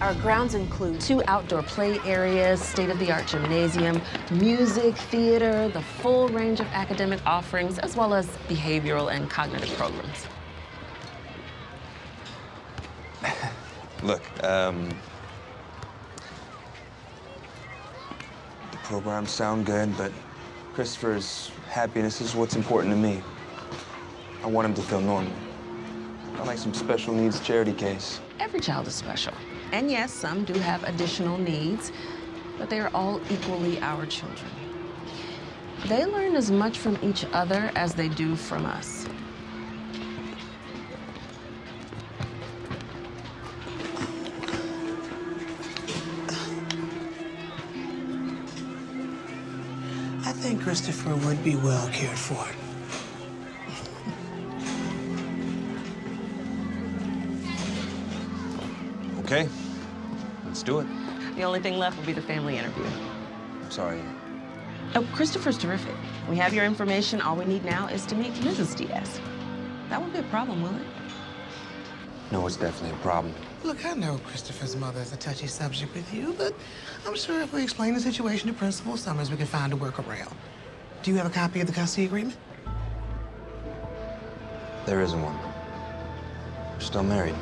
Our grounds include two outdoor play areas, state-of-the-art gymnasium, music, theater, the full range of academic offerings, as well as behavioral and cognitive programs. Look, um, the programs sound good, but Christopher's happiness is what's important to me. I want him to feel normal. Not like some special needs charity case. Every child is special. And yes, some do have additional needs, but they are all equally our children. They learn as much from each other as they do from us. I think Christopher would be well cared for. Okay, let's do it. The only thing left will be the family interview. I'm sorry. Oh, Christopher's terrific. We have your information. All we need now is to meet Mrs. Diaz. That won't be a problem, will it? No, it's definitely a problem. Look, I know Christopher's mother is a touchy subject with you, but I'm sure if we explain the situation to Principal Summers, we can find a workaround. Do you have a copy of the custody agreement? There isn't one. We're still married.